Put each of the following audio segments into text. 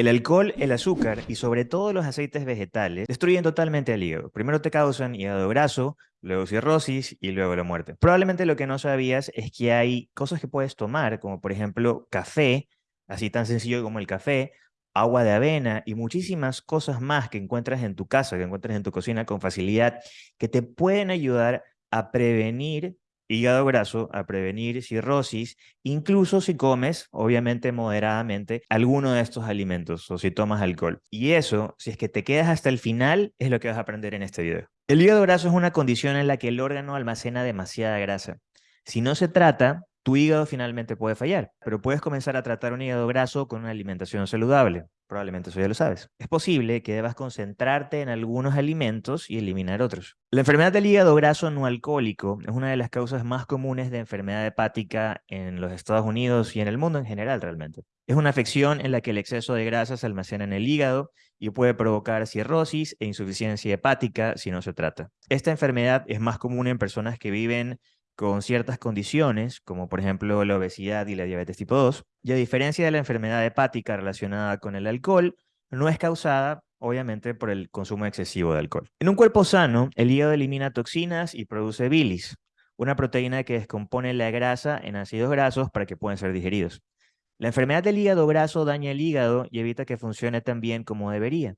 El alcohol, el azúcar y sobre todo los aceites vegetales destruyen totalmente el hígado. Primero te causan hígado graso, luego cirrosis y luego la muerte. Probablemente lo que no sabías es que hay cosas que puedes tomar, como por ejemplo café, así tan sencillo como el café, agua de avena y muchísimas cosas más que encuentras en tu casa, que encuentras en tu cocina con facilidad, que te pueden ayudar a prevenir hígado graso, a prevenir cirrosis, incluso si comes, obviamente moderadamente, alguno de estos alimentos o si tomas alcohol. Y eso, si es que te quedas hasta el final, es lo que vas a aprender en este video. El hígado graso es una condición en la que el órgano almacena demasiada grasa. Si no se trata, tu hígado finalmente puede fallar, pero puedes comenzar a tratar un hígado graso con una alimentación saludable. Probablemente eso ya lo sabes. Es posible que debas concentrarte en algunos alimentos y eliminar otros. La enfermedad del hígado graso no alcohólico es una de las causas más comunes de enfermedad hepática en los Estados Unidos y en el mundo en general realmente. Es una afección en la que el exceso de grasa se almacena en el hígado y puede provocar cirrosis e insuficiencia hepática si no se trata. Esta enfermedad es más común en personas que viven con ciertas condiciones, como por ejemplo la obesidad y la diabetes tipo 2, y a diferencia de la enfermedad hepática relacionada con el alcohol, no es causada obviamente por el consumo excesivo de alcohol. En un cuerpo sano, el hígado elimina toxinas y produce bilis, una proteína que descompone la grasa en ácidos grasos para que puedan ser digeridos. La enfermedad del hígado graso daña el hígado y evita que funcione tan bien como debería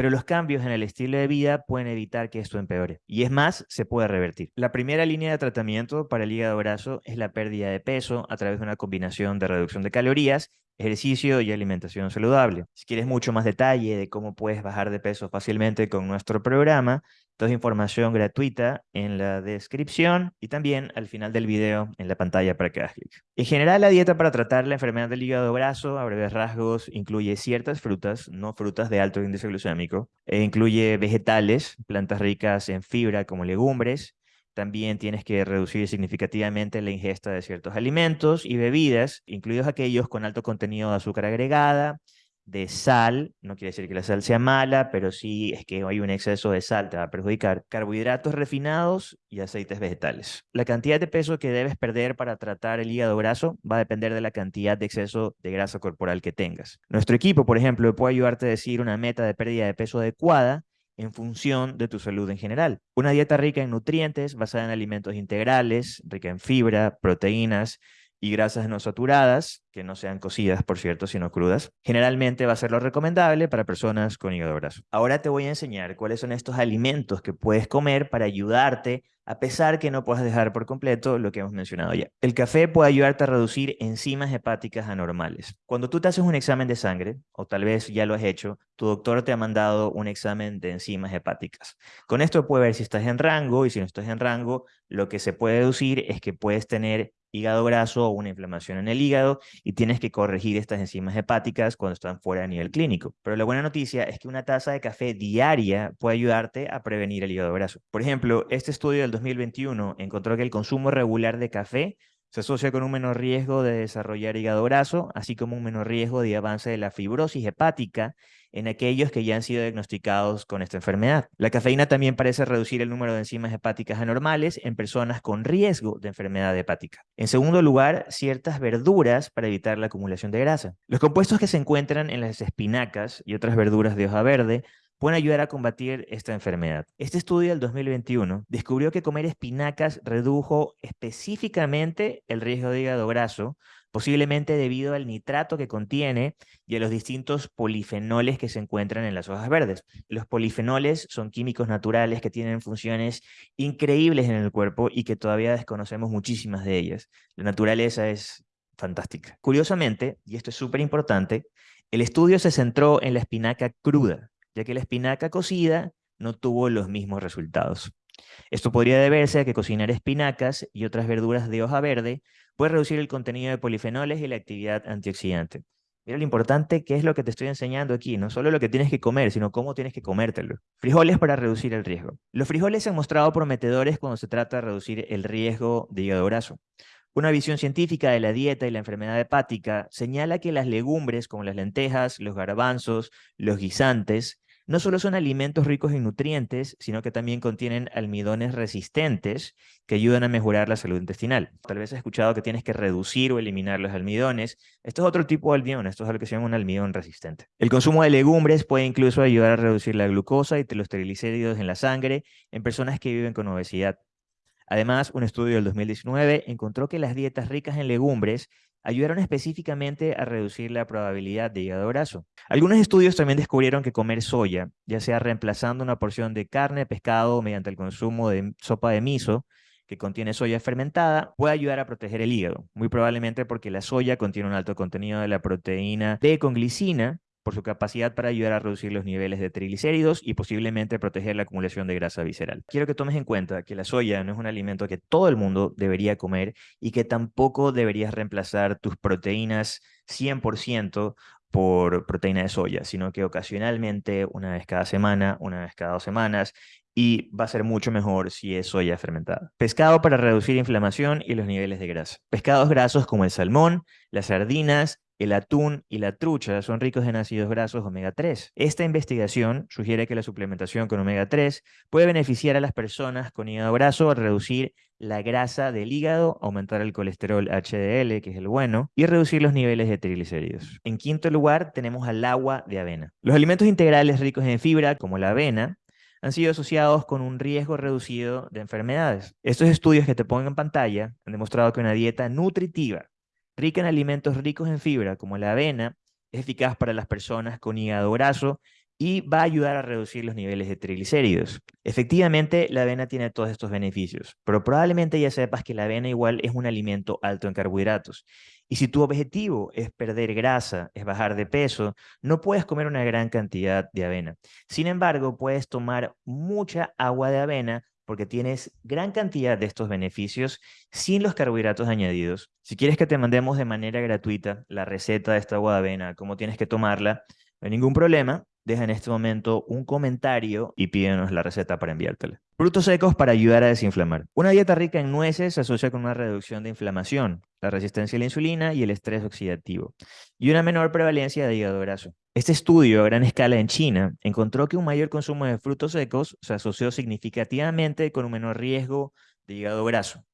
pero los cambios en el estilo de vida pueden evitar que esto empeore. Y es más, se puede revertir. La primera línea de tratamiento para el hígado graso es la pérdida de peso a través de una combinación de reducción de calorías ejercicio y alimentación saludable. Si quieres mucho más detalle de cómo puedes bajar de peso fácilmente con nuestro programa, toda información gratuita en la descripción y también al final del video en la pantalla para que hagas clic. En general, la dieta para tratar la enfermedad del hígado graso, a breves rasgos, incluye ciertas frutas, no frutas de alto índice glucémico, e incluye vegetales, plantas ricas en fibra como legumbres, también tienes que reducir significativamente la ingesta de ciertos alimentos y bebidas, incluidos aquellos con alto contenido de azúcar agregada, de sal, no quiere decir que la sal sea mala, pero sí es que hay un exceso de sal, te va a perjudicar, carbohidratos refinados y aceites vegetales. La cantidad de peso que debes perder para tratar el hígado graso va a depender de la cantidad de exceso de grasa corporal que tengas. Nuestro equipo, por ejemplo, puede ayudarte a decir una meta de pérdida de peso adecuada en función de tu salud en general. Una dieta rica en nutrientes, basada en alimentos integrales, rica en fibra, proteínas y grasas no saturadas, que no sean cocidas, por cierto, sino crudas, generalmente va a ser lo recomendable para personas con hígado graso. Ahora te voy a enseñar cuáles son estos alimentos que puedes comer para ayudarte a pesar que no puedas dejar por completo lo que hemos mencionado ya. El café puede ayudarte a reducir enzimas hepáticas anormales. Cuando tú te haces un examen de sangre, o tal vez ya lo has hecho, tu doctor te ha mandado un examen de enzimas hepáticas. Con esto puede ver si estás en rango y si no estás en rango, lo que se puede deducir es que puedes tener hígado graso o una inflamación en el hígado y tienes que corregir estas enzimas hepáticas cuando están fuera a nivel clínico. Pero la buena noticia es que una taza de café diaria puede ayudarte a prevenir el hígado graso. Por ejemplo, este estudio del 2021 encontró que el consumo regular de café se asocia con un menor riesgo de desarrollar hígado graso, así como un menor riesgo de avance de la fibrosis hepática en aquellos que ya han sido diagnosticados con esta enfermedad. La cafeína también parece reducir el número de enzimas hepáticas anormales en personas con riesgo de enfermedad hepática. En segundo lugar, ciertas verduras para evitar la acumulación de grasa. Los compuestos que se encuentran en las espinacas y otras verduras de hoja verde pueden ayudar a combatir esta enfermedad. Este estudio del 2021 descubrió que comer espinacas redujo específicamente el riesgo de hígado graso, posiblemente debido al nitrato que contiene y a los distintos polifenoles que se encuentran en las hojas verdes. Los polifenoles son químicos naturales que tienen funciones increíbles en el cuerpo y que todavía desconocemos muchísimas de ellas. La naturaleza es fantástica. Curiosamente, y esto es súper importante, el estudio se centró en la espinaca cruda, ya que la espinaca cocida no tuvo los mismos resultados. Esto podría deberse a que cocinar espinacas y otras verduras de hoja verde puede reducir el contenido de polifenoles y la actividad antioxidante. Mira lo importante que es lo que te estoy enseñando aquí, no solo lo que tienes que comer, sino cómo tienes que comértelo. Frijoles para reducir el riesgo. Los frijoles se han mostrado prometedores cuando se trata de reducir el riesgo de hígado graso. Una visión científica de la dieta y la enfermedad hepática señala que las legumbres como las lentejas, los garbanzos, los guisantes, no solo son alimentos ricos en nutrientes, sino que también contienen almidones resistentes que ayudan a mejorar la salud intestinal. Tal vez has escuchado que tienes que reducir o eliminar los almidones. Esto es otro tipo de almidón, esto es lo que se llama un almidón resistente. El consumo de legumbres puede incluso ayudar a reducir la glucosa y los triglicéridos en la sangre en personas que viven con obesidad. Además, un estudio del 2019 encontró que las dietas ricas en legumbres ayudaron específicamente a reducir la probabilidad de hígado graso. Algunos estudios también descubrieron que comer soya, ya sea reemplazando una porción de carne, pescado mediante el consumo de sopa de miso, que contiene soya fermentada, puede ayudar a proteger el hígado, muy probablemente porque la soya contiene un alto contenido de la proteína D con glicina, por su capacidad para ayudar a reducir los niveles de triglicéridos y posiblemente proteger la acumulación de grasa visceral. Quiero que tomes en cuenta que la soya no es un alimento que todo el mundo debería comer y que tampoco deberías reemplazar tus proteínas 100% por proteína de soya, sino que ocasionalmente, una vez cada semana, una vez cada dos semanas, y va a ser mucho mejor si es soya fermentada. Pescado para reducir inflamación y los niveles de grasa. Pescados grasos como el salmón, las sardinas, el atún y la trucha son ricos en ácidos grasos omega 3. Esta investigación sugiere que la suplementación con omega 3 puede beneficiar a las personas con hígado graso al reducir la grasa del hígado, aumentar el colesterol HDL, que es el bueno, y reducir los niveles de triglicéridos. En quinto lugar, tenemos al agua de avena. Los alimentos integrales ricos en fibra, como la avena, han sido asociados con un riesgo reducido de enfermedades. Estos estudios que te pongo en pantalla han demostrado que una dieta nutritiva rica en alimentos ricos en fibra, como la avena, es eficaz para las personas con hígado graso y va a ayudar a reducir los niveles de triglicéridos. Efectivamente, la avena tiene todos estos beneficios, pero probablemente ya sepas que la avena igual es un alimento alto en carbohidratos. Y si tu objetivo es perder grasa, es bajar de peso, no puedes comer una gran cantidad de avena. Sin embargo, puedes tomar mucha agua de avena porque tienes gran cantidad de estos beneficios sin los carbohidratos añadidos. Si quieres que te mandemos de manera gratuita la receta de esta agua de avena, cómo tienes que tomarla, no hay ningún problema. Deja en este momento un comentario y pídenos la receta para enviártela. Frutos secos para ayudar a desinflamar. Una dieta rica en nueces se asocia con una reducción de inflamación, la resistencia a la insulina y el estrés oxidativo, y una menor prevalencia de hígado graso. Este estudio a gran escala en China encontró que un mayor consumo de frutos secos se asoció significativamente con un menor riesgo de hígado graso.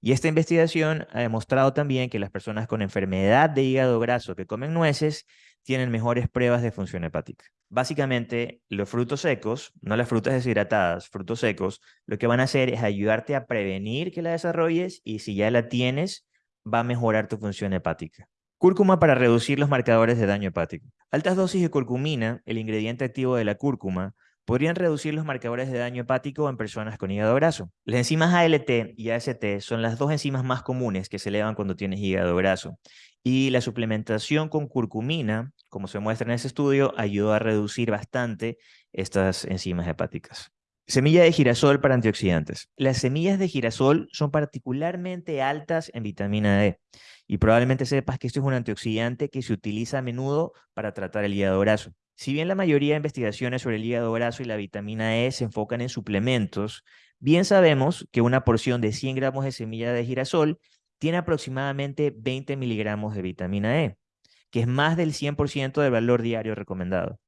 Y esta investigación ha demostrado también que las personas con enfermedad de hígado graso que comen nueces tienen mejores pruebas de función hepática. Básicamente, los frutos secos, no las frutas deshidratadas, frutos secos, lo que van a hacer es ayudarte a prevenir que la desarrolles y si ya la tienes, va a mejorar tu función hepática. Cúrcuma para reducir los marcadores de daño hepático. Altas dosis de curcumina, el ingrediente activo de la cúrcuma, podrían reducir los marcadores de daño hepático en personas con hígado graso. Las enzimas ALT y AST son las dos enzimas más comunes que se elevan cuando tienes hígado graso. Y la suplementación con curcumina, como se muestra en ese estudio, ayudó a reducir bastante estas enzimas hepáticas. Semilla de girasol para antioxidantes. Las semillas de girasol son particularmente altas en vitamina D y probablemente sepas que esto es un antioxidante que se utiliza a menudo para tratar el hígado graso. Si bien la mayoría de investigaciones sobre el hígado graso y la vitamina E se enfocan en suplementos, bien sabemos que una porción de 100 gramos de semilla de girasol tiene aproximadamente 20 miligramos de vitamina E, que es más del 100% del valor diario recomendado.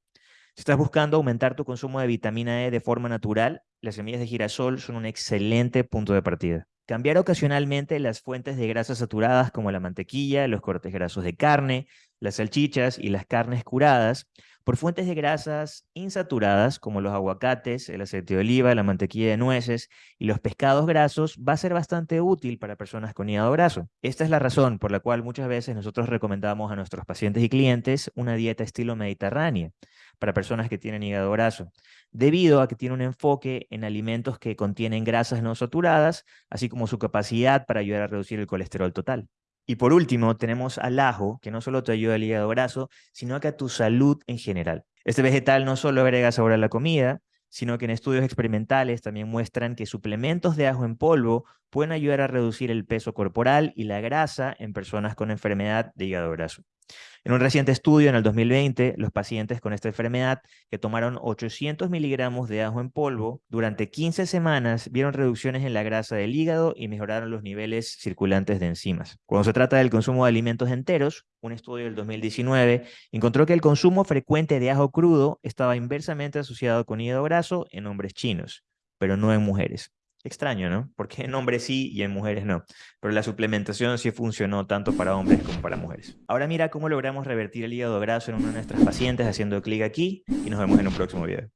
Si estás buscando aumentar tu consumo de vitamina E de forma natural, las semillas de girasol son un excelente punto de partida. Cambiar ocasionalmente las fuentes de grasas saturadas como la mantequilla, los cortes grasos de carne, las salchichas y las carnes curadas por fuentes de grasas insaturadas como los aguacates, el aceite de oliva, la mantequilla de nueces y los pescados grasos va a ser bastante útil para personas con hígado graso. Esta es la razón por la cual muchas veces nosotros recomendamos a nuestros pacientes y clientes una dieta estilo mediterránea para personas que tienen hígado graso, debido a que tiene un enfoque en alimentos que contienen grasas no saturadas, así como su capacidad para ayudar a reducir el colesterol total. Y por último, tenemos al ajo, que no solo te ayuda al hígado graso, sino que a tu salud en general. Este vegetal no solo agrega sabor a la comida, sino que en estudios experimentales también muestran que suplementos de ajo en polvo pueden ayudar a reducir el peso corporal y la grasa en personas con enfermedad de hígado graso. En un reciente estudio en el 2020, los pacientes con esta enfermedad que tomaron 800 miligramos de ajo en polvo durante 15 semanas vieron reducciones en la grasa del hígado y mejoraron los niveles circulantes de enzimas. Cuando se trata del consumo de alimentos enteros, un estudio del 2019 encontró que el consumo frecuente de ajo crudo estaba inversamente asociado con hígado graso en hombres chinos, pero no en mujeres. Extraño, ¿no? Porque en hombres sí y en mujeres no. Pero la suplementación sí funcionó tanto para hombres como para mujeres. Ahora mira cómo logramos revertir el hígado graso en una de nuestras pacientes haciendo clic aquí y nos vemos en un próximo video.